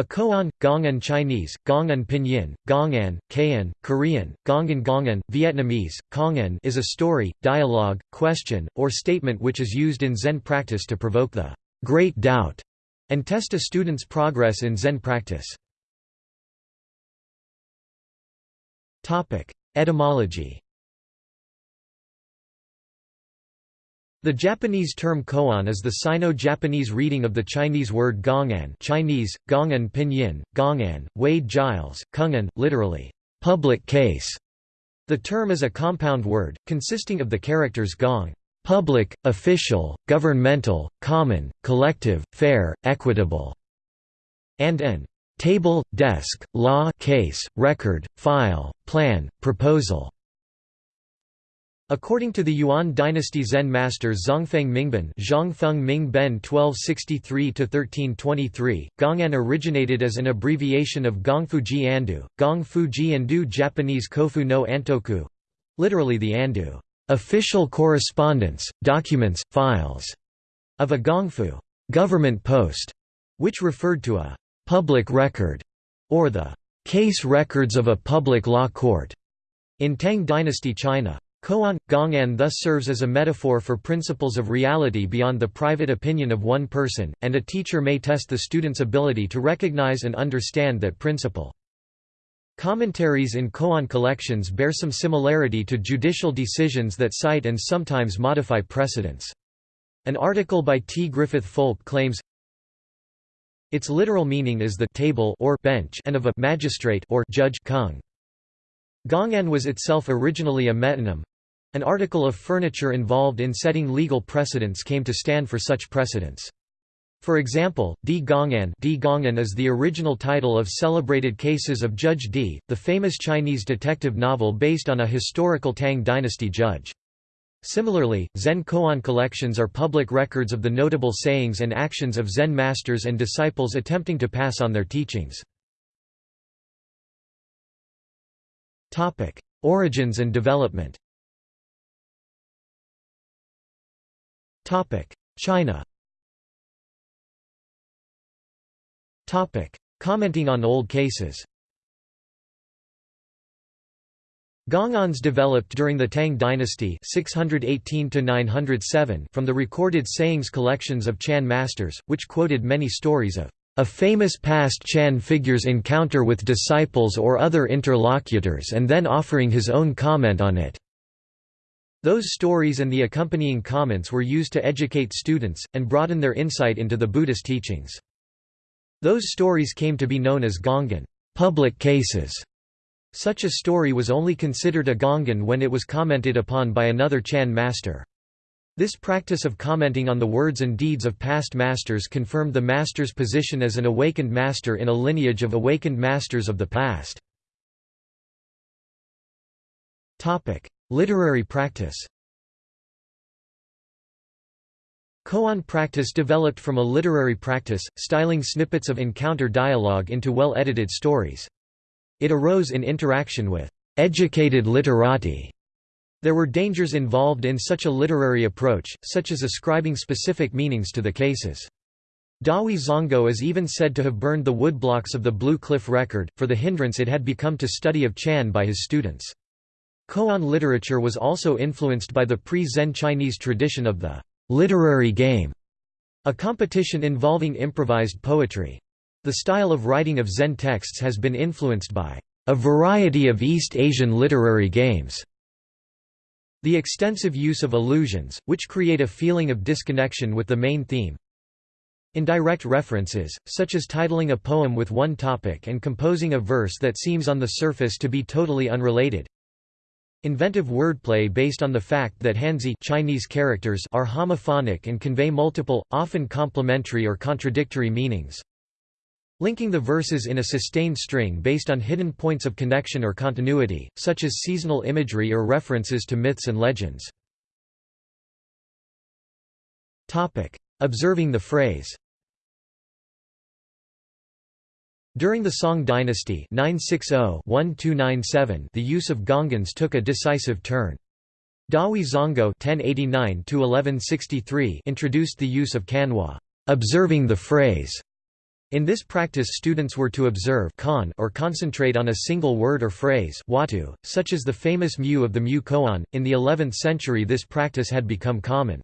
A koan, Gong'an Chinese, Gong'an Pinyin, Gong'an, Kayan, Korean, Gong'an Gong'an, Vietnamese, Kong'an is a story, dialogue, question, or statement which is used in Zen practice to provoke the great doubt and test a student's progress in Zen practice. Etymology The Japanese term koan is the Sino-Japanese reading of the Chinese word gong'an Chinese, gong'an pinyin, gong'an, Wade Giles, kung'an, literally, public case. The term is a compound word, consisting of the characters gong public, official, governmental, common, collective, fair, equitable, and an table, desk, law case, record, file, plan, proposal. According to the Yuan dynasty Zen master Zongfeng Mingben Zhongfeng Mingben 1263–1323, Gong'an originated as an abbreviation of Gongfuji Andu, Gongfuji Andu Japanese Kofu no Antoku literally the Andu official correspondence, documents, files, of a Gongfu government post, which referred to a public record, or the case records of a public law court, in Tang dynasty China. Koan, Gong'an thus serves as a metaphor for principles of reality beyond the private opinion of one person, and a teacher may test the student's ability to recognize and understand that principle. Commentaries in koan collections bear some similarity to judicial decisions that cite and sometimes modify precedents. An article by T. Griffith Foulk claims, its literal meaning is the table or bench and of a magistrate or judge kung. Gong'an was itself originally a metonym, an article of furniture involved in setting legal precedents came to stand for such precedents. For example, Di Gong'an Di Gong'an is the original title of celebrated cases of Judge Di, the famous Chinese detective novel based on a historical Tang dynasty judge. Similarly, Zen koan collections are public records of the notable sayings and actions of Zen masters and disciples attempting to pass on their teachings. Origins and development China Commenting on old cases Gong'ans developed during the Tang dynasty 618 from the recorded sayings collections of Chan masters, which quoted many stories of a famous past Chan figure's encounter with disciples or other interlocutors and then offering his own comment on it. Those stories and the accompanying comments were used to educate students, and broaden their insight into the Buddhist teachings. Those stories came to be known as Gong'an public cases". Such a story was only considered a Gong'an when it was commented upon by another Chan master. This practice of commenting on the words and deeds of past masters confirmed the master's position as an awakened master in a lineage of awakened masters of the past. Literary practice Koan practice developed from a literary practice, styling snippets of encounter dialogue into well-edited stories. It arose in interaction with educated literati. There were dangers involved in such a literary approach, such as ascribing specific meanings to the cases. Dahui Zonggao is even said to have burned the woodblocks of the Blue Cliff Record, for the hindrance it had become to study of Chan by his students. Koan literature was also influenced by the pre-Zen Chinese tradition of the literary game, a competition involving improvised poetry. The style of writing of Zen texts has been influenced by a variety of East Asian literary games. The extensive use of allusions, which create a feeling of disconnection with the main theme. Indirect references, such as titling a poem with one topic and composing a verse that seems on the surface to be totally unrelated. Inventive wordplay based on the fact that Hanzi Chinese characters are homophonic and convey multiple, often complementary or contradictory meanings. Linking the verses in a sustained string based on hidden points of connection or continuity, such as seasonal imagery or references to myths and legends. Observing the phrase During the Song dynasty 960-1297 the use of gongans took a decisive turn. Dahui Zonggao (1089–1163) introduced the use of kanwa, observing the phrase, In this practice students were to observe or concentrate on a single word or phrase watu, such as the famous mu of the mu koan. In the 11th century this practice had become common.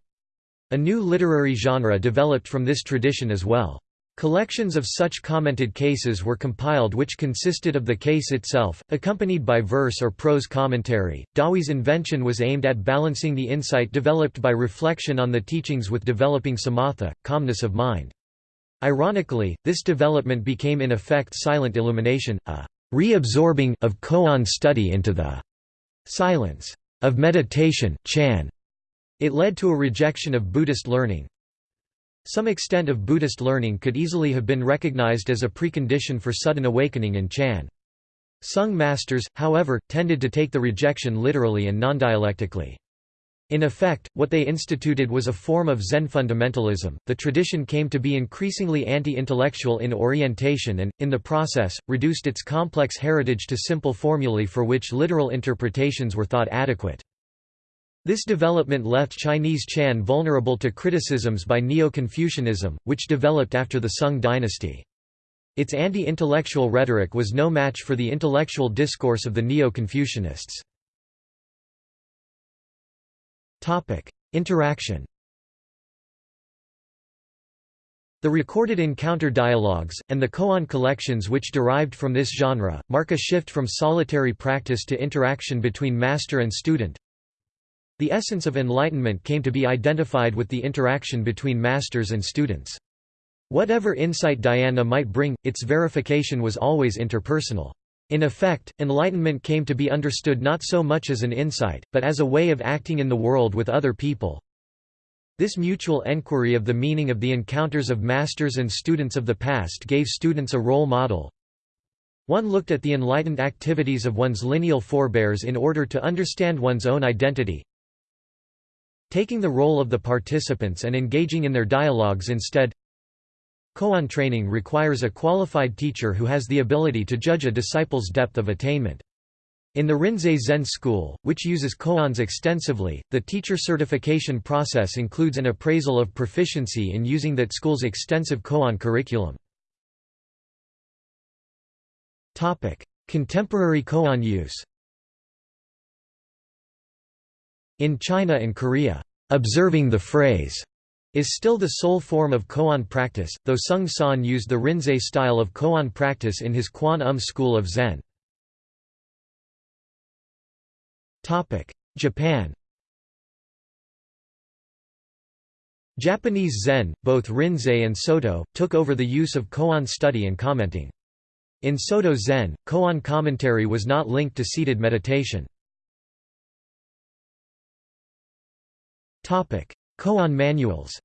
A new literary genre developed from this tradition as well. Collections of such commented cases were compiled which consisted of the case itself, accompanied by verse or prose commentary. Dahui's invention was aimed at balancing the insight developed by reflection on the teachings with developing samatha, calmness of mind. Ironically, this development became in effect silent illumination, a reabsorbing of koan study into the silence of meditation chan. It led to a rejection of Buddhist learning. Some extent of Buddhist learning could easily have been recognized as a precondition for sudden awakening in Chan. Sung masters, however, tended to take the rejection literally and non-dialectically. In effect, what they instituted was a form of Zen fundamentalism. The tradition came to be increasingly anti intellectual in orientation and, in the process, reduced its complex heritage to simple formulae for which literal interpretations were thought adequate. This development left Chinese Chan vulnerable to criticisms by Neo-Confucianism, which developed after the Sung dynasty. Its anti-intellectual rhetoric was no match for the intellectual discourse of the Neo-Confucianists. Interaction. The recorded encounter dialogues, and the koan collections which derived from this genre, mark a shift from solitary practice to interaction between master and student. The essence of enlightenment came to be identified with the interaction between masters and students. Whatever insight dhyana might bring, its verification was always interpersonal. In effect, enlightenment came to be understood not so much as an insight, but as a way of acting in the world with other people. This mutual enquiry of the meaning of the encounters of masters and students of the past gave students a role model. One looked at the enlightened activities of one's lineal forebears in order to understand one's own identity. Taking the role of the participants and engaging in their dialogues instead Koan training requires a qualified teacher who has the ability to judge a disciple's depth of attainment. In the Rinzai Zen school, which uses koans extensively, the teacher certification process includes an appraisal of proficiency in using that school's extensive koan curriculum. Contemporary koan use In China and Korea, observing the phrase is still the sole form of koan practice, though Seung Sahn used the Rinzai style of koan practice in his Kwan Um school of Zen. Japan Japanese Zen, both Rinzai and Soto, took over the use of koan study and commenting. In Soto Zen, koan commentary was not linked to seated meditation. Koan manuals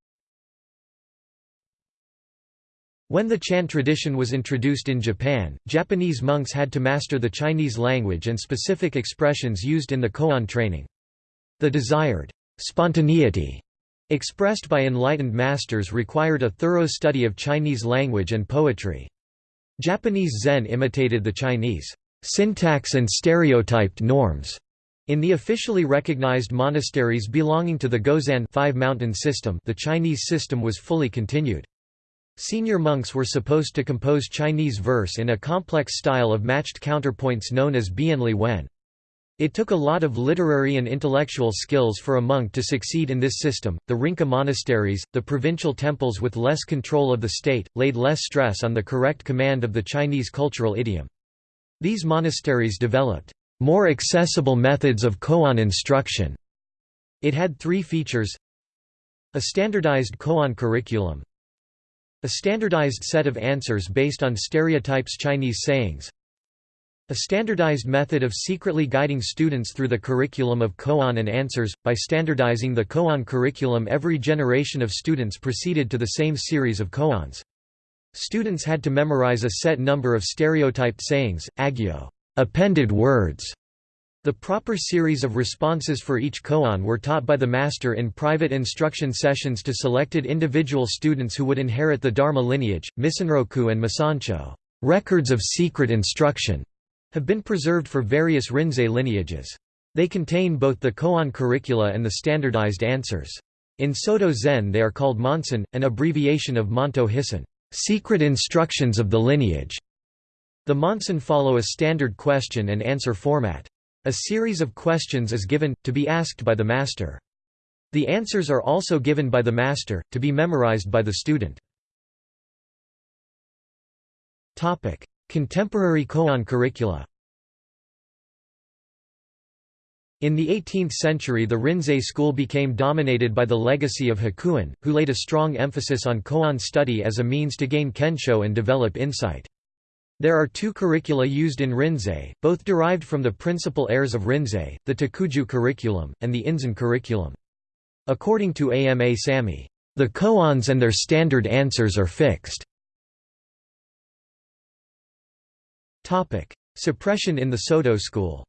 When the Chan tradition was introduced in Japan, Japanese monks had to master the Chinese language and specific expressions used in the koan training. The desired spontaneity expressed by enlightened masters required a thorough study of Chinese language and poetry. Japanese Zen imitated the Chinese syntax and stereotyped norms. In the officially recognized monasteries belonging to the Gozan five mountain system the Chinese system was fully continued. Senior monks were supposed to compose Chinese verse in a complex style of matched counterpoints known as bianli wen. It took a lot of literary and intellectual skills for a monk to succeed in this system. The Rinka monasteries, the provincial temples with less control of the state, laid less stress on the correct command of the Chinese cultural idiom. These monasteries developed more accessible methods of koan instruction. It had three features a standardized koan curriculum, a standardized set of answers based on stereotypes Chinese sayings A standardized method of secretly guiding students through the curriculum of koan and answers. By standardizing the koan curriculum every generation of students proceeded to the same series of koans. Students had to memorize a set number of stereotyped sayings, agyo appended words, the proper series of responses for each koan were taught by the master in private instruction sessions to selected individual students who would inherit the Dharma lineage. Missanroku and Masancho records of secret instruction have been preserved for various Rinzai lineages. They contain both the koan curricula and the standardized answers. In Soto Zen they are called Monsen, an abbreviation of Monto Hissan secret instructions of the lineage. The Monson follow a standard question and answer format. A series of questions is given, to be asked by the master. The answers are also given by the master, to be memorized by the student. Contemporary koan curricula In the 18th century the Rinzai school became dominated by the legacy of Hakuin, who laid a strong emphasis on koan study as a means to gain kensho and develop insight. There are two curricula used in Rinzai, both derived from the principal heirs of Rinzai, the Takuju curriculum, and the Inzan curriculum. According to AMA Samy, "...the koans and their standard answers are fixed." Suppression in the Soto school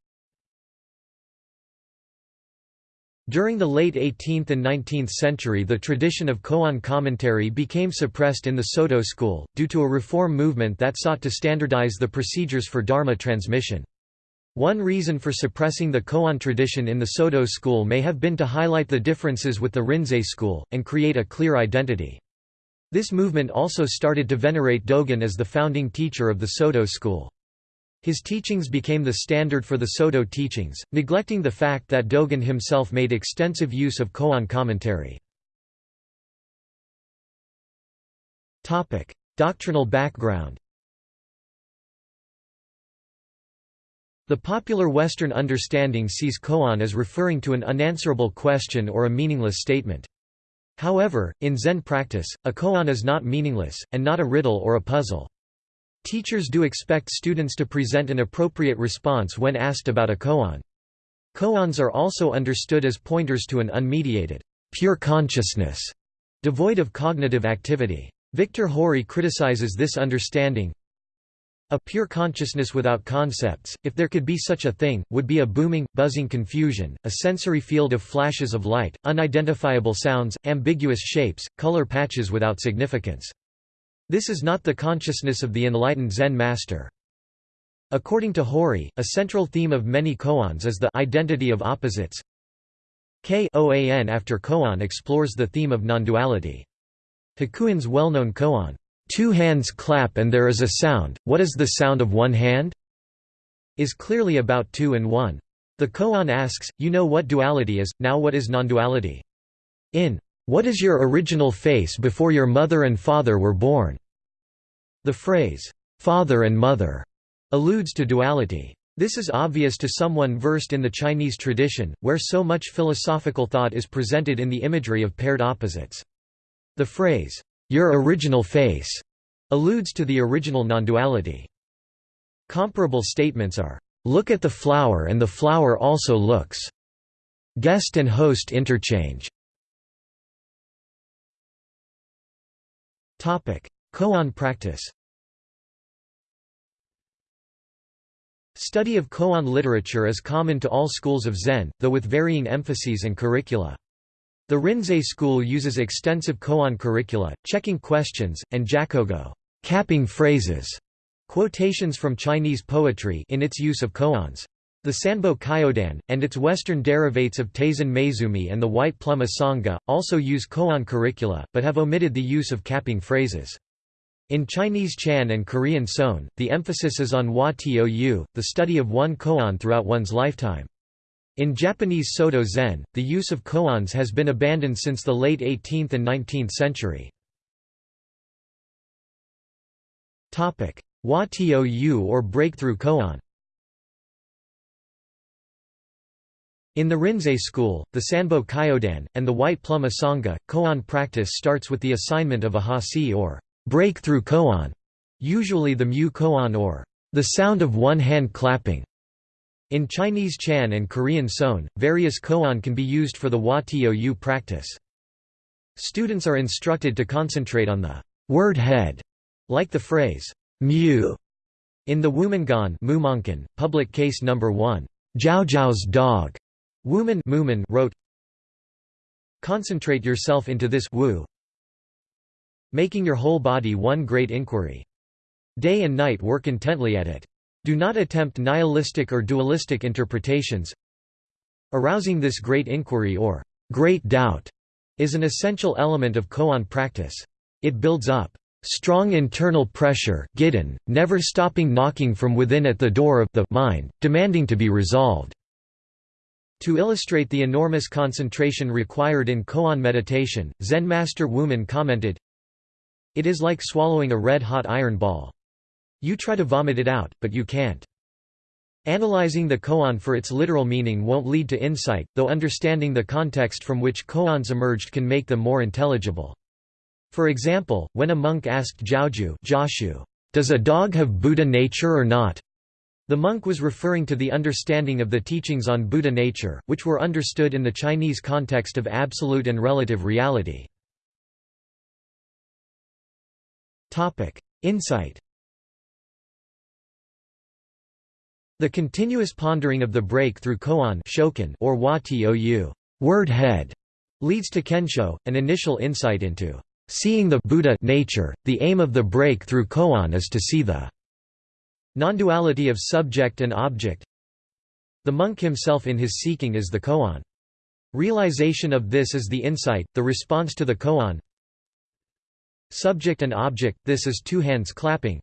During the late 18th and 19th century the tradition of koan commentary became suppressed in the Soto school, due to a reform movement that sought to standardize the procedures for dharma transmission. One reason for suppressing the koan tradition in the Soto school may have been to highlight the differences with the Rinzai school, and create a clear identity. This movement also started to venerate Dogen as the founding teacher of the Soto school. His teachings became the standard for the Soto teachings, neglecting the fact that Dogen himself made extensive use of koan commentary. Doctrinal background The popular Western understanding sees koan as referring to an unanswerable question or a meaningless statement. However, in Zen practice, a koan is not meaningless, and not a riddle or a puzzle. Teachers do expect students to present an appropriate response when asked about a koan. Koans are also understood as pointers to an unmediated, pure consciousness, devoid of cognitive activity. Victor Hori criticizes this understanding. A pure consciousness without concepts, if there could be such a thing, would be a booming, buzzing confusion, a sensory field of flashes of light, unidentifiable sounds, ambiguous shapes, color patches without significance. This is not the consciousness of the enlightened Zen master. According to Hori, a central theme of many koans is the identity of opposites. Koan after koan explores the theme of non-duality. Hakuin's well-known koan, two hands clap and there is a sound, what is the sound of one hand? is clearly about two and one. The koan asks, you know what duality is, now what is non-duality? In what is your original face before your mother and father were born? The phrase, father and mother, alludes to duality. This is obvious to someone versed in the Chinese tradition, where so much philosophical thought is presented in the imagery of paired opposites. The phrase, your original face, alludes to the original non-duality. Comparable statements are, look at the flower and the flower also looks. Guest and host interchange. Koan practice Study of koan literature is common to all schools of Zen, though with varying emphases and curricula. The Rinzai school uses extensive koan curricula, checking questions, and jakugo capping phrases, quotations from Chinese poetry in its use of koans. The Sanbo Kyodan, and its Western derivates of Taizan Maezumi and the White Plum Asanga, also use koan curricula, but have omitted the use of capping phrases. In Chinese Chan and Korean Seon, the emphasis is on wa tou, the study of one koan throughout one's lifetime. In Japanese Soto Zen, the use of koans has been abandoned since the late 18th and 19th century. Wa tou or breakthrough koan In the Rinzai school, the Sanbo Kyodan, and the White Plum Asanga, koan practice starts with the assignment of a hasi or breakthrough koan, usually the mu koan or the sound of one hand clapping. In Chinese Chan and Korean Seon, various koan can be used for the wa tou practice. Students are instructed to concentrate on the word head, like the phrase mu. In the Wumenguan public case number 1, Zhaozhou's dog, Wumen wrote, Concentrate yourself into this wu, making your whole body one great inquiry. Day and night work intently at it. Do not attempt nihilistic or dualistic interpretations. Arousing this great inquiry or great doubt is an essential element of koan practice. It builds up strong internal pressure never stopping knocking from within at the door of the mind, demanding to be resolved. To illustrate the enormous concentration required in koan meditation, Zen master Wumen commented, It is like swallowing a red-hot iron ball. You try to vomit it out, but you can't. Analyzing the koan for its literal meaning won't lead to insight, though understanding the context from which koans emerged can make them more intelligible. For example, when a monk asked Zhaozhou does a dog have Buddha nature or not? The monk was referring to the understanding of the teachings on Buddha nature, which were understood in the Chinese context of absolute and relative reality. Insight The continuous pondering of the break through koan or wa tou word head leads to kensho, an initial insight into Seeing the Buddha nature, the aim of the break through koan is to see the non-duality of subject and object. The monk himself in his seeking is the koan. Realization of this is the insight, the response to the koan. Subject and object, this is two hands clapping.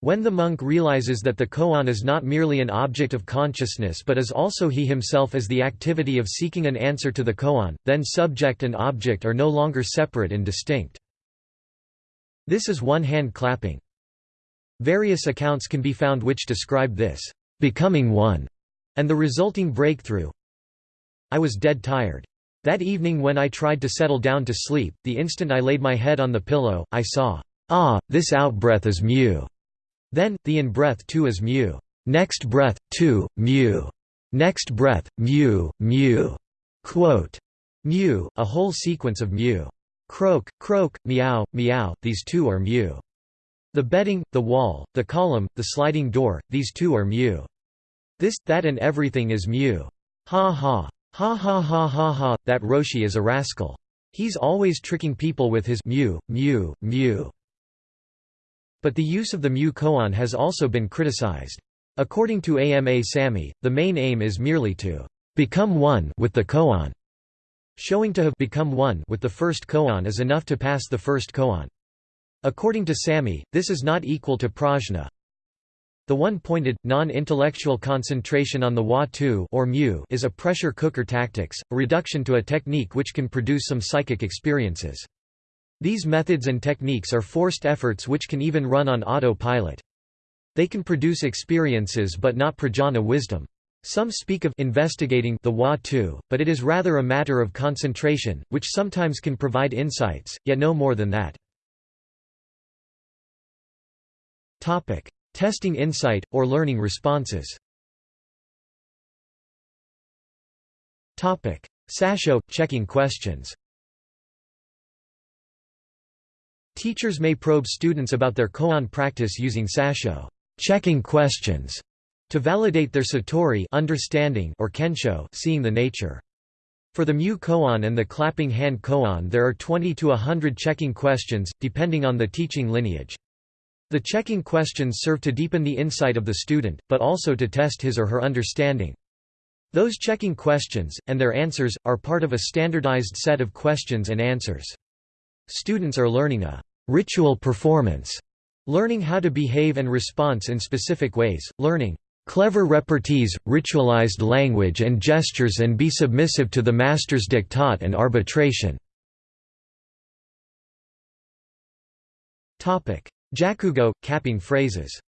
When the monk realizes that the koan is not merely an object of consciousness but is also he himself as the activity of seeking an answer to the koan, then subject and object are no longer separate and distinct. This is one hand clapping. Various accounts can be found which describe this, becoming one, and the resulting breakthrough. I was dead tired. That evening when I tried to settle down to sleep, the instant I laid my head on the pillow, I saw, ah, this out-breath is mu. Then, the in-breath too is mu. Next breath, two, mu. Next breath, mu, mu. Quote. Mu, a whole sequence of mu. Croak, croak, meow, meow, these two are mu. The bedding, the wall, the column, the sliding door, these two are mu. This, that and everything is mu. Ha ha. Ha ha ha ha ha, that Roshi is a rascal. He's always tricking people with his mu, mu, mu. But the use of the mu koan has also been criticized. According to AMA Samy, the main aim is merely to become one with the koan. Showing to have become one with the first koan is enough to pass the first koan. According to Samy, this is not equal to prajna. The one-pointed, non-intellectual concentration on the wa-tu or mu is a pressure cooker tactics, a reduction to a technique which can produce some psychic experiences. These methods and techniques are forced efforts which can even run on autopilot. They can produce experiences but not prajna wisdom. Some speak of investigating the wa too, but it is rather a matter of concentration, which sometimes can provide insights, yet no more than that. Topic: Testing insight or learning responses. Topic: Sasho checking questions. Teachers may probe students about their koan practice using sasho checking questions to validate their satori understanding or kensho seeing the nature. For the mu koan and the clapping hand koan there are 20 to 100 checking questions, depending on the teaching lineage. The checking questions serve to deepen the insight of the student, but also to test his or her understanding. Those checking questions, and their answers, are part of a standardized set of questions and answers. Students are learning a ritual performance, learning how to behave and response in specific ways, learning clever repartees, ritualized language and gestures and be submissive to the master's diktat and arbitration. Jakugo, capping phrases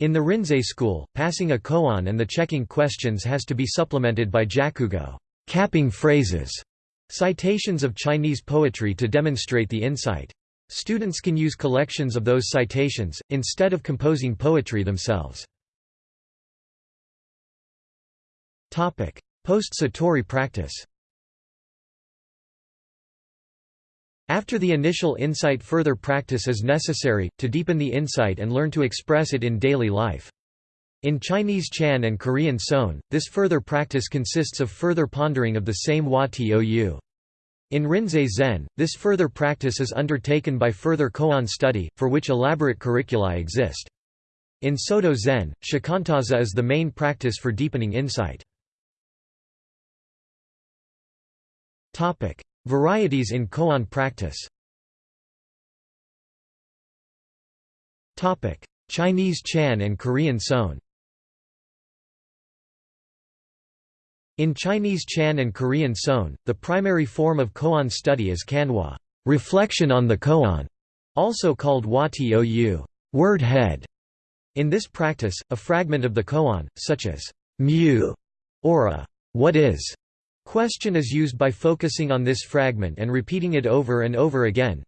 In the Rinzai school, passing a koan and the checking questions has to be supplemented by jakugo capping phrases Citations of Chinese poetry to demonstrate the insight. Students can use collections of those citations, instead of composing poetry themselves. Post-Satori practice After the initial insight further practice is necessary, to deepen the insight and learn to express it in daily life. In Chinese Chan and Korean Seon, this further practice consists of further pondering of the same wa tou. In Rinzai Zen, this further practice is undertaken by further koan study, for which elaborate curricula exist. In Soto Zen, shikantaza is the main practice for deepening insight. Varieties in koan practice Chinese Chan and Korean Seon In Chinese Chan and Korean Seon, the primary form of koan study is kanwa reflection on the koan", also called watou word head". In this practice, a fragment of the koan, such as mu or a what is question is used by focusing on this fragment and repeating it over and over again,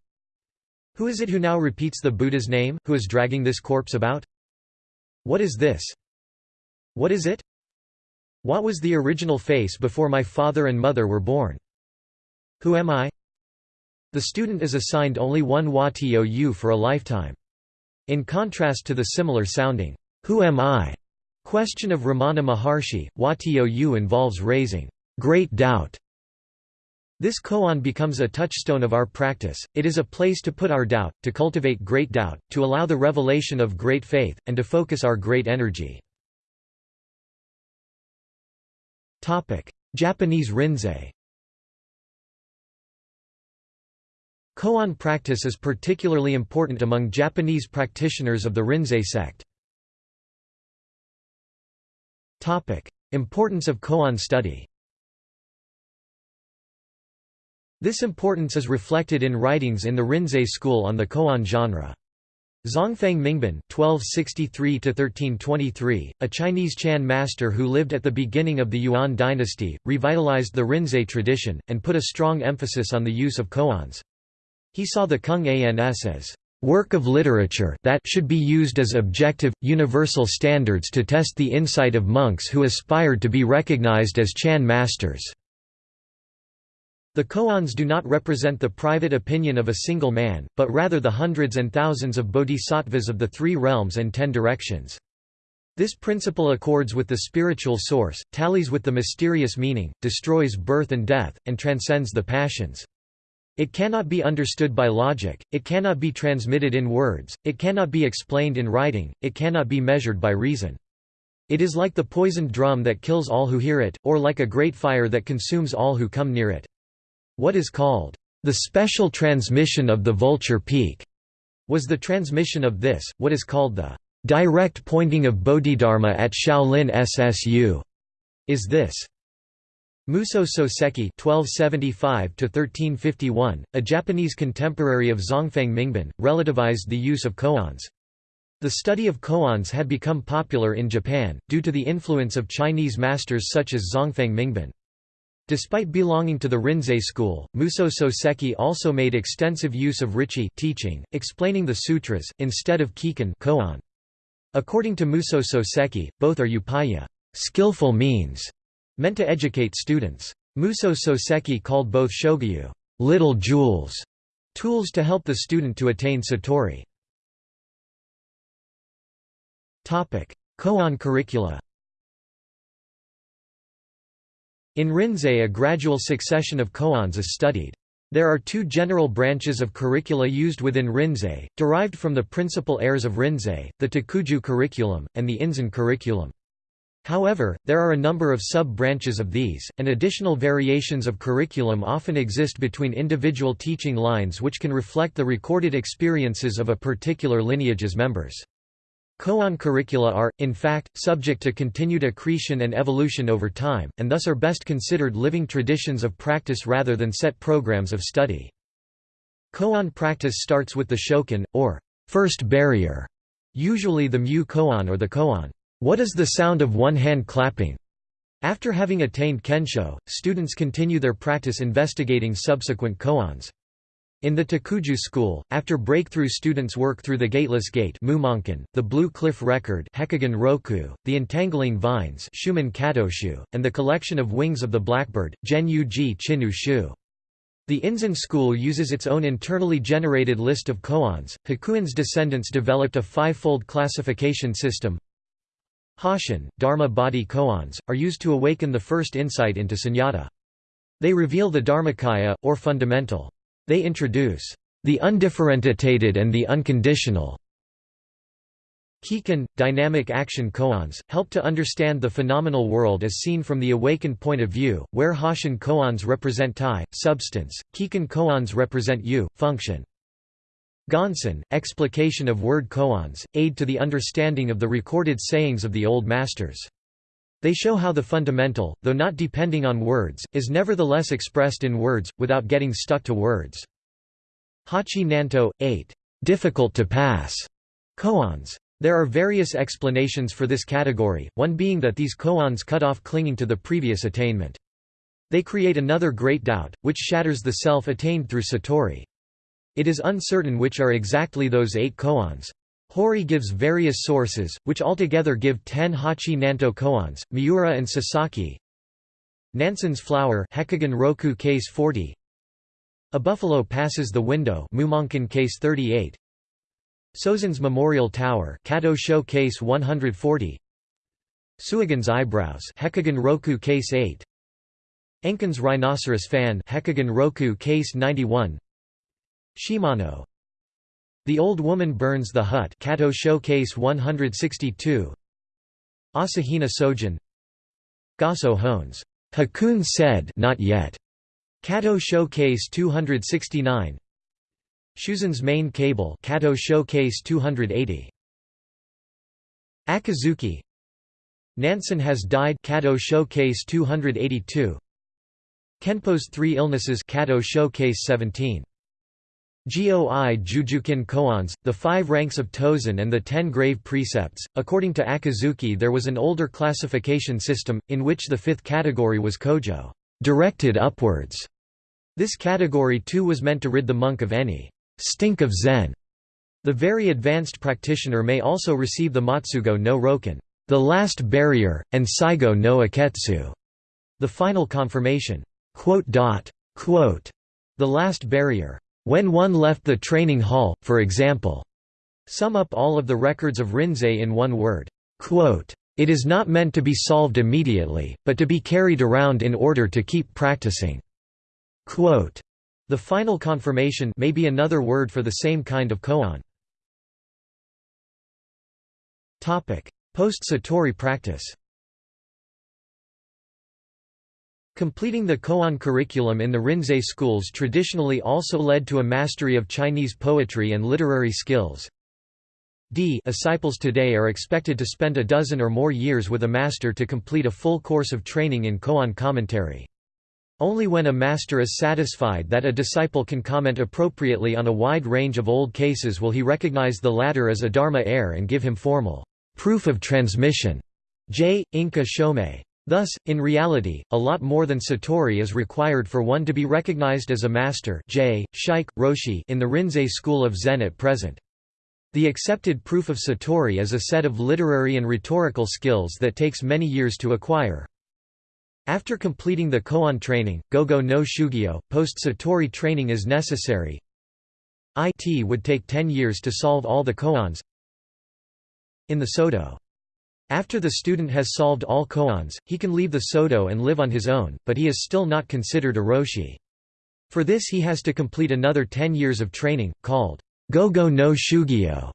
who is it who now repeats the Buddha's name, who is dragging this corpse about? What is this? What is it? What was the original face before my father and mother were born? Who am I? The student is assigned only one wa tou for a lifetime. In contrast to the similar sounding, Who am I? question of Ramana Maharshi, wa tou involves raising great doubt. This koan becomes a touchstone of our practice, it is a place to put our doubt, to cultivate great doubt, to allow the revelation of great faith, and to focus our great energy. Japanese rinzai. Koan practice is particularly important among Japanese practitioners of the Rinzai sect. Importance of koan study This importance is reflected in writings in the Rinzai school on the koan genre. Zhongfeng Mingben (1263–1323), a Chinese Chan master who lived at the beginning of the Yuan dynasty, revitalized the Rinzai tradition and put a strong emphasis on the use of koans. He saw the Kung Ans as work of literature that should be used as objective, universal standards to test the insight of monks who aspired to be recognized as Chan masters. The koans do not represent the private opinion of a single man, but rather the hundreds and thousands of bodhisattvas of the three realms and ten directions. This principle accords with the spiritual source, tallies with the mysterious meaning, destroys birth and death, and transcends the passions. It cannot be understood by logic, it cannot be transmitted in words, it cannot be explained in writing, it cannot be measured by reason. It is like the poisoned drum that kills all who hear it, or like a great fire that consumes all who come near it. What is called, "...the special transmission of the vulture peak", was the transmission of this, what is called the "...direct pointing of Bodhidharma at Shaolin SSU", is this. Muso Soseki (1275–1351), a Japanese contemporary of Zhongfeng Mingben, relativized the use of koans. The study of koans had become popular in Japan, due to the influence of Chinese masters such as Zhongfeng Mingben. Despite belonging to the Rinzai school, Muso Soseki also made extensive use of Richi teaching, explaining the sutras, instead of Kikan koan. According to Muso Soseki, both are upaya skillful means, meant to educate students. Muso Soseki called both shogyu little jewels, tools to help the student to attain satori. Koan curricula In Rinzai a gradual succession of koans is studied. There are two general branches of curricula used within Rinzai, derived from the principal heirs of Rinzai, the Takuju curriculum, and the Inzan curriculum. However, there are a number of sub-branches of these, and additional variations of curriculum often exist between individual teaching lines which can reflect the recorded experiences of a particular lineage's members. Koan curricula are, in fact, subject to continued accretion and evolution over time, and thus are best considered living traditions of practice rather than set programs of study. Koan practice starts with the shokan, or first barrier, usually the mu koan or the koan. What is the sound of one hand clapping? After having attained kensho, students continue their practice investigating subsequent koans. In the Takuju school, after breakthrough students work through the Gateless Gate the Blue Cliff Record Roku, the Entangling Vines and the Collection of Wings of the Blackbird, Gen-Yu-ji Chinu Shu. The Inzan school uses its own internally generated list of koans. Hakuin's descendants developed a five-fold classification system. Hoshin, Dharma body koans, are used to awaken the first insight into sunyata. They reveal the Dharmakaya, or fundamental. They introduce the undifferentiated and the unconditional. Kikan, dynamic action koans, help to understand the phenomenal world as seen from the awakened point of view, where Hoshin koans represent Tai, substance, Kikan koans represent Yu, function. Gonsan, explication of word koans, aid to the understanding of the recorded sayings of the Old Masters. They show how the fundamental, though not depending on words, is nevertheless expressed in words, without getting stuck to words. Hachi Nanto, 8. Difficult to pass. Koans. There are various explanations for this category, one being that these koans cut off clinging to the previous attainment. They create another great doubt, which shatters the self attained through satori. It is uncertain which are exactly those eight koans. Hori gives various sources, which altogether give ten Hachi Nanto koans, Miura and Sasaki. Nansen's flower Hekigan Roku case 40 A buffalo passes the window Mumonkan case 38 Sozen's memorial tower Kato Show case 140 Suigan's eyebrows Hekigan Roku case 8 Enkan's rhinoceros fan Hekigan Roku case 91 Shimano The Old Woman Burns the Hut Kato Showcase 162 Asahina Sojin. Gasso Hones. Hakun said not yet. Kato Showcase 269 Shuzen's main cable Kato Showcase 280 Akizuki. Nansen has died Kato Showcase 282 Kenpo's Three Illnesses Kato Showcase 17 Goi Jujukin koans, the five ranks of Tozan and the ten grave precepts. According to Akizuki, there was an older classification system, in which the fifth category was kojo, directed upwards. This category too was meant to rid the monk of any stink of Zen. The very advanced practitioner may also receive the Matsugo no Roken, the last barrier, and Saigo no Aketsu, the final confirmation. Quote, quote, The last barrier. When one left the training hall, for example, sum up all of the records of Rinzai in one word. It is not meant to be solved immediately, but to be carried around in order to keep practicing. The final confirmation may be another word for the same kind of koan. Post-Satori practice Completing the koan curriculum in the Rinzai schools traditionally also led to a mastery of Chinese poetry and literary skills. D disciples today are expected to spend a dozen or more years with a master to complete a full course of training in koan commentary. Only when a master is satisfied that a disciple can comment appropriately on a wide range of old cases will he recognize the latter as a dharma heir and give him formal proof of transmission. J. Inka Shomei. Thus, in reality, a lot more than satori is required for one to be recognized as a master J, Shaik, Roshi in the Rinzai school of Zen at present. The accepted proof of satori is a set of literary and rhetorical skills that takes many years to acquire. After completing the koan training, gogo no shugyo, post-satori training is necessary. It would take 10 years to solve all the koans. In the Soto after the student has solved all koans, he can leave the Soto and live on his own, but he is still not considered a Roshi. For this he has to complete another 10 years of training, called Gogo no Shugyo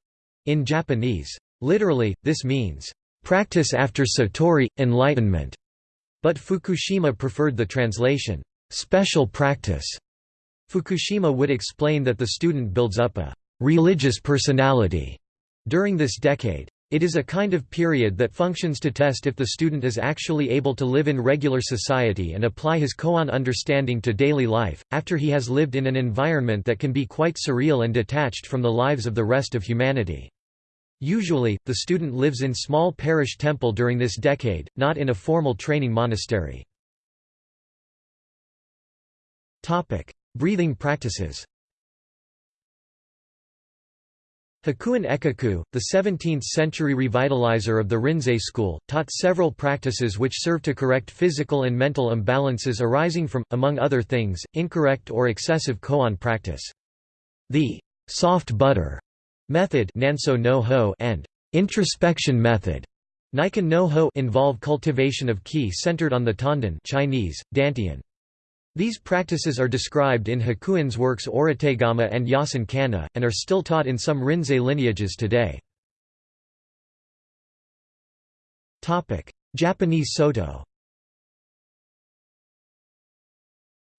in Japanese. Literally, this means, practice after Satori, enlightenment. But Fukushima preferred the translation, special practice. Fukushima would explain that the student builds up a religious personality during this decade. It is a kind of period that functions to test if the student is actually able to live in regular society and apply his koan understanding to daily life, after he has lived in an environment that can be quite surreal and detached from the lives of the rest of humanity. Usually, the student lives in small parish temple during this decade, not in a formal training monastery. Breathing practices Hakuin Ekaku, the 17th-century revitalizer of the Rinzai school, taught several practices which serve to correct physical and mental imbalances arising from, among other things, incorrect or excessive koan practice. The soft butter method and introspection method no involve cultivation of ki centered on the tanden Chinese, dantian. These practices are described in Hakuin's works Orategama and Yasen Kanna, and are still taught in some Rinzai lineages today. Japanese Soto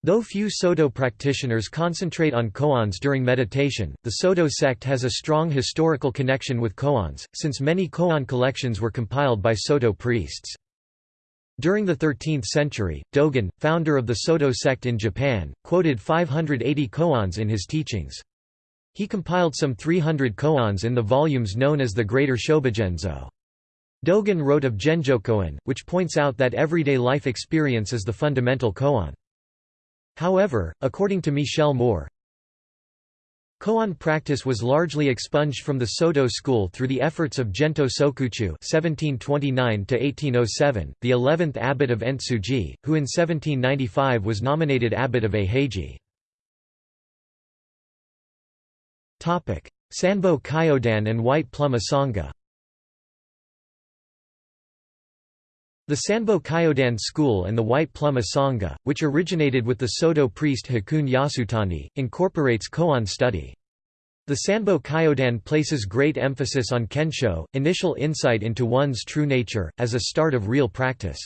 Though few Soto practitioners concentrate on koans during meditation, the Soto sect has a strong historical connection with koans, since many koan collections were compiled by Soto priests. During the 13th century, Dogen, founder of the Soto sect in Japan, quoted 580 koans in his teachings. He compiled some 300 koans in the volumes known as the Greater Shobogenzo. Dogen wrote of Genjokoan, which points out that everyday life experience is the fundamental koan. However, according to Michel Mohr, Koan practice was largely expunged from the Soto school through the efforts of Gento Sokuchu (1729–1807), the eleventh abbot of Entsuji, who in 1795 was nominated abbot of Eiheiji. Topic: Sanbo Kyodan and White Plum Asanga. The Sanbo Kyodan school and the White Plum Asanga, which originated with the Soto priest Hakuun Yasutani, incorporates koan study. The Sanbo Kyodan places great emphasis on kensho, initial insight into one's true nature, as a start of real practice.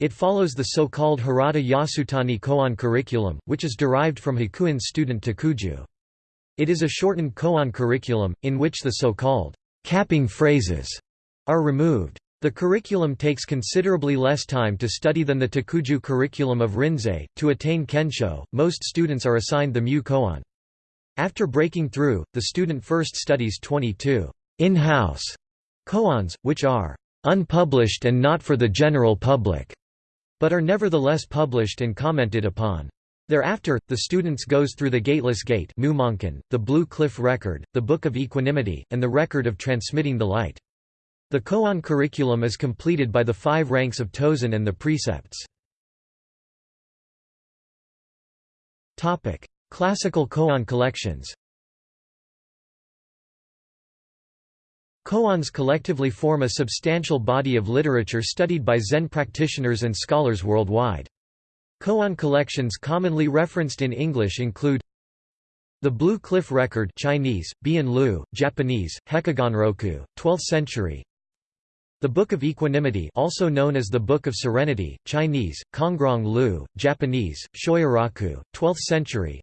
It follows the so-called Harada Yasutani koan curriculum, which is derived from Hakuin's student Takuju. It is a shortened koan curriculum, in which the so-called capping phrases are removed. The curriculum takes considerably less time to study than the Takuju curriculum of Rinzai. To attain Kensho, most students are assigned the Mu koan. After breaking through, the student first studies 22 in-house koans, which are unpublished and not for the general public, but are nevertheless published and commented upon. Thereafter, the students goes through the Gateless Gate the Blue Cliff Record, the Book of Equanimity, and the Record of Transmitting the Light. The koan curriculum is completed by the five ranks of Tozan and the precepts. Classical koan collections Koans collectively form a substantial body of literature studied by Zen practitioners and scholars worldwide. Koan collections commonly referenced in English include the Blue Cliff Record Chinese, Bian Lu, Japanese, Hekiganroku, 12th century the Book of Equanimity also known as the Book of Serenity, Chinese, Kongrong Lu, Japanese, Shoyoroku, 12th century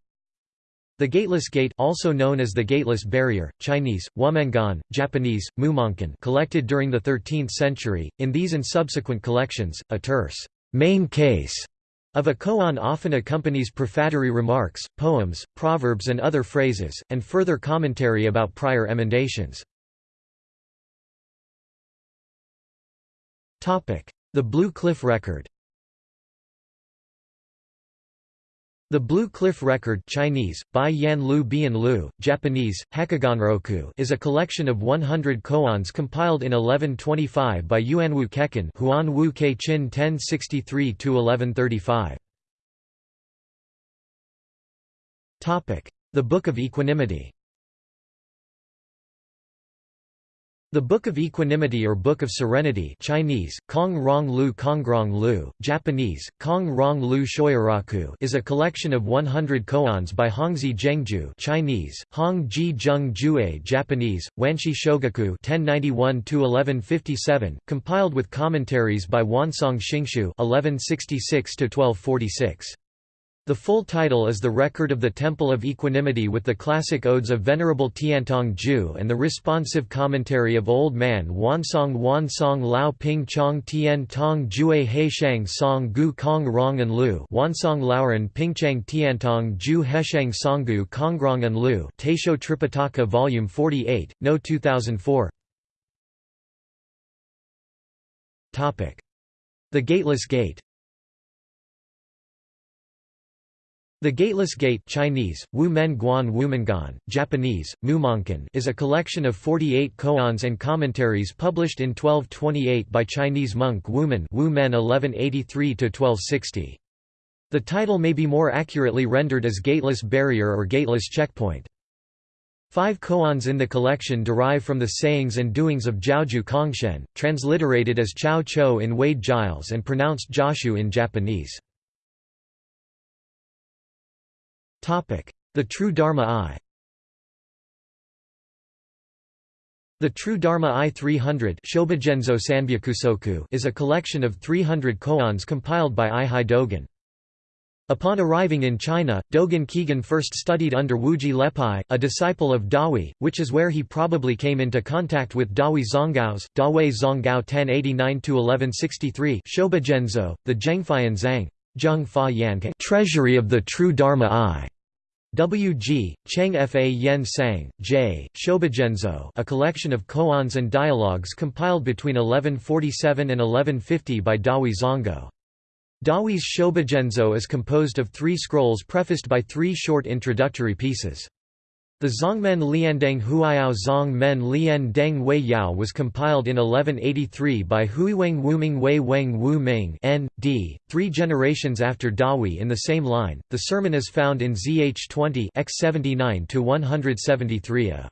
The Gateless Gate also known as the Gateless Barrier, Chinese, Wumenguan, Japanese, Mumonkan collected during the 13th century, in these and subsequent collections, a terse main case of a koan often accompanies prefatory remarks, poems, proverbs and other phrases, and further commentary about prior emendations. The Blue Cliff Record The Blue Cliff Record Chinese, Bai Yan Lu Bian Lu, Japanese, Hekiganroku is a collection of 100 koans compiled in 1125 by Yuanwu Kekin Huan Wu Ke Qin 1063–1135. The Book of Equanimity The Book of Equanimity or Book of Serenity Chinese, Kong Rong Lu Kongrong Lu, Japanese, Kong Rong Lu Shoyoroku is a collection of 100 koans by Hongzhi Zhengjue Chinese, Hong Ji Zheng Jue Japanese, Wanshi Shogaku 1091–1157, compiled with commentaries by Wansong Xingshu 1166–1246. The full title is The Record of the Temple of Equanimity with the classic odes of Venerable Tiantong Ju and the responsive commentary of Old Man Wansong Wansong Lao Ping Chong Tien Tong Jue Heishang Song Gu Kong Rong and Lu Wansong Lauren Pingchang Tiantong Ju Heshang Songgu Kongrong and Lu Taisho Tripitaka Volume 48, No. 2004 The Gateless Gate The Gateless Gate Chinese, Wu Men Guan Wumenguan, Japanese, Mumonkan is a collection of 48 koans and commentaries published in 1228 by Chinese monk Wumen Wu Men 1183–1260. The title may be more accurately rendered as Gateless Barrier or Gateless Checkpoint. Five koans in the collection derive from the sayings and doings of Zhaozhou Congshen, transliterated as Chao Cho in Wade Giles and pronounced Joshu in Japanese. The True Dharma Eye The True Dharma Eye 300 is a collection of 300 koans compiled by Eihei Dogen. Upon arriving in China, Dogen Kigen first studied under Wuji Lepai, a disciple of Dahui, which is where he probably came into contact with Dahui Zonggaos, Dahui Zonggao 1089–1163 Shobogenzo, the Zhengfayan Zhang treasury of the true Dharma Eye. W. G. Cheng Fa Yen Sang, J. Shobogenzo a collection of koans and dialogues compiled between 1147 and 1150 by Dahui Zonggao. Dahui's Shobogenzo is composed of three scrolls prefaced by three short introductory pieces. The Zongmen Liandeng Huayao Zongmen Lian Deng Wei Yao was compiled in 1183 by Huiweng Wuming Wei Weng Wu Ming N. D. Three generations after Dahui in the same line. The sermon is found in ZH 20 x 79 173 a.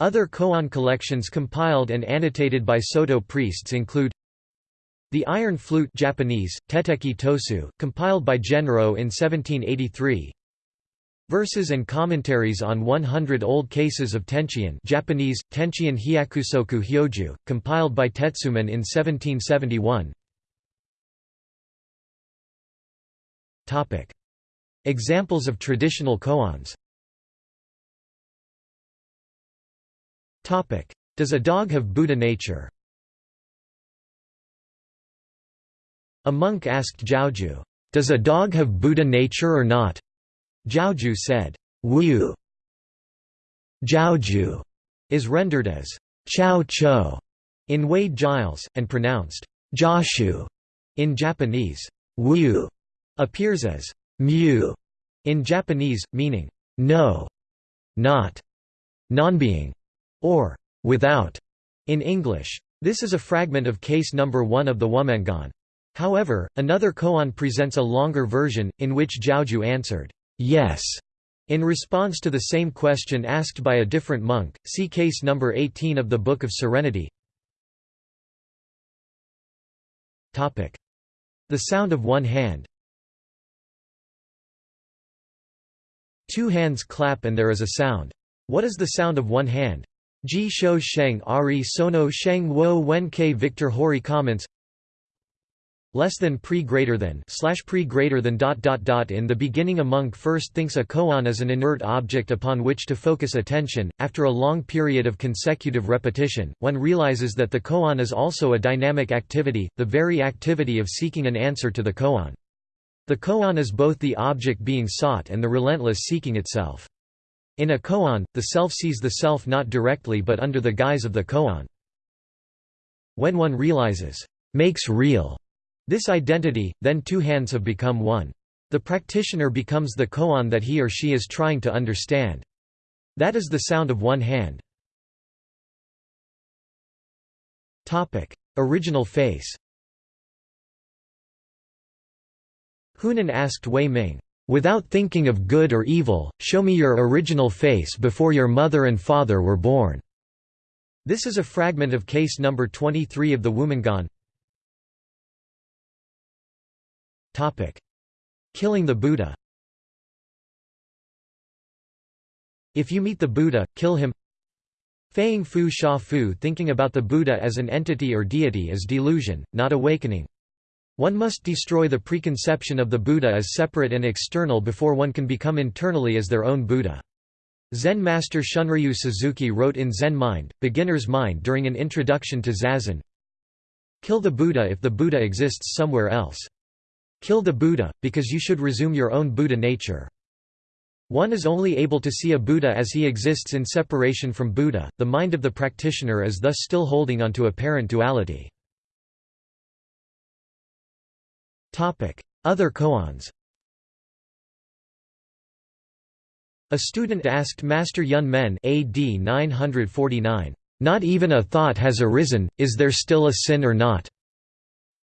Other koan collections compiled and annotated by Soto priests include The Iron Flute Japanese, Teteki Tosu, compiled by Genro in 1783 Verses and commentaries on 100 old cases of Tenchian Japanese, Tenchian Hyakusoku Hyoju, compiled by Tetsuman in 1771 Examples of traditional koans Does a dog have Buddha nature? A monk asked Zhaozhou, "'Does a dog have Buddha nature or not?' Zhaozhou said, Wu Zhaozhou is rendered as Chao Cho in Wade Giles, and pronounced Joshu in Japanese. Wu appears as mu in Japanese, meaning no, not, non-being, or without in English. This is a fragment of case number 1 of the Wumenguan. However, another koan presents a longer version, in which Zhaozhou answered, Yes. In response to the same question asked by a different monk, see case number 18 of the Book of Serenity. The sound of one hand Two hands clap and there is a sound. What is the sound of one hand? Ji Shou Sheng Ari Sono Sheng Wo Wen K Victor Hori comments less than pre greater than slash pre greater than dot dot dot in the beginning a monk first thinks a koan is an inert object upon which to focus attention. After a long period of consecutive repetition one realizes that the koan is also a dynamic activity the very activity of seeking an answer to the koan. The koan is both the object being sought and the relentless seeking itself. In a koan the self sees the self not directly but under the guise of the koan. When one realizes makes real this identity, then two hands have become one. The practitioner becomes the koan that he or she is trying to understand. That is the sound of one hand. Original face Huineng asked Wei Ming, "'Without thinking of good or evil, show me your original face before your mother and father were born." This is a fragment of case number 23 of the Wumenguan. Killing the Buddha If you meet the Buddha, kill him Feiying Fu Sha Fu Thinking about the Buddha as an entity or deity is delusion, not awakening. One must destroy the preconception of the Buddha as separate and external before one can become internally as their own Buddha. Zen master Shunryu Suzuki wrote in Zen Mind, Beginner's Mind during an introduction to Zazen, Kill the Buddha if the Buddha exists somewhere else. Kill the Buddha, because you should resume your own Buddha nature. One is only able to see a Buddha as he exists in separation from Buddha, the mind of the practitioner is thus still holding onto apparent duality. Other koans A student asked Master Yun Men AD 949, "'Not even a thought has arisen, is there still a sin or not?'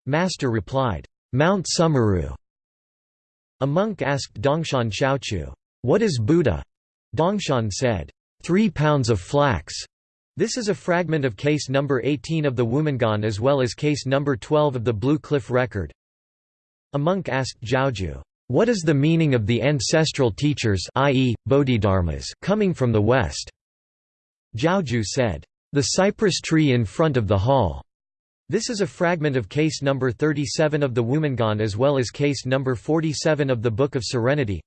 Master replied, Mount Sumeru. A monk asked Dongshan Shouchu, What is Buddha? Dongshan said, Three pounds of flax. This is a fragment of case number 18 of the Wumenguan as well as case number 12 of the Blue Cliff Record. A monk asked Zhaozhou, What is the meaning of the ancestral teachers i.e., Bodhidharmas coming from the west? Zhaozhou said, The cypress tree in front of the hall. This is a fragment of case number 37 of the Wumenguan as well as case number 47 of the Book of Serenity.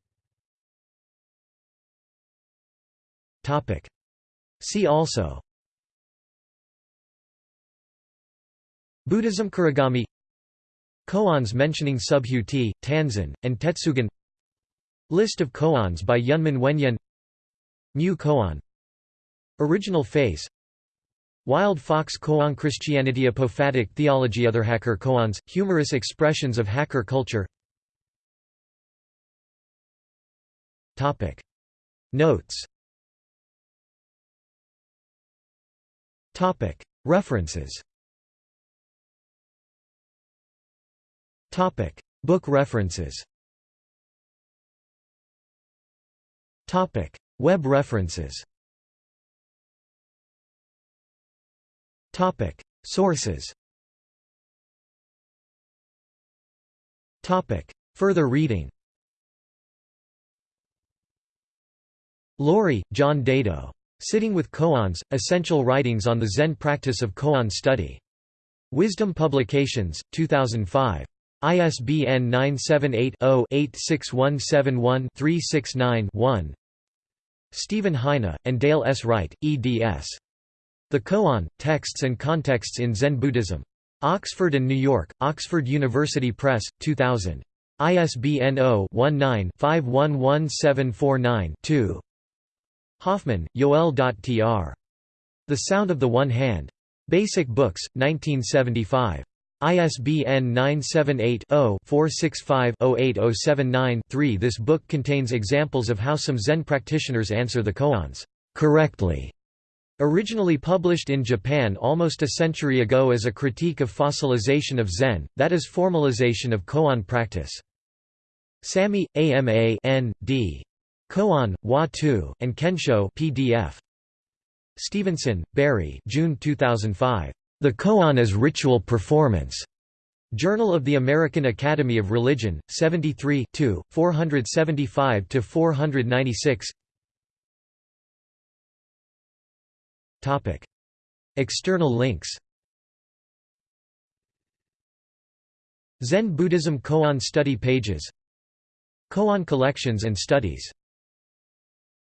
See also. Buddhism Kurogami Koans mentioning Subhuti, Tanzan, and Tetsugen List of koans by Yunmen Wenyan. Mu koan. Original face Wild Fox koan Christianity Apophatic theology Other hacker koans, humorous expressions of hacker culture Topic. Notes Topic. References Topic. Book references Topic. Web references Topic. Sources Topic. Further reading Loori, John Daido. Sitting with Koans, Essential Writings on the Zen Practice of Koan Study. Wisdom Publications, 2005. ISBN 978-0-86171-369-1 Steven Heine, and Dale S. Wright, eds. The Koan, Texts and Contexts in Zen Buddhism. Oxford and New York, Oxford University Press, 2000. ISBN 0-19-511749-2 Hoffman, Yoel.tr. The Sound of the One Hand. Basic Books, 1975. ISBN 978-0-465-08079-3 This book contains examples of how some Zen practitioners answer the koans correctly. Originally published in Japan almost a century ago as a critique of fossilization of Zen, that is formalization of koan practice. Samy, AMA N. D. Koan, Wa Tu, and Kensho PDF. Stevenson, Barry June 2005. The Koan as Ritual Performance. Journal of the American Academy of Religion, 73 475–496 External links. Zen Buddhism Koan study pages. Koan collections and studies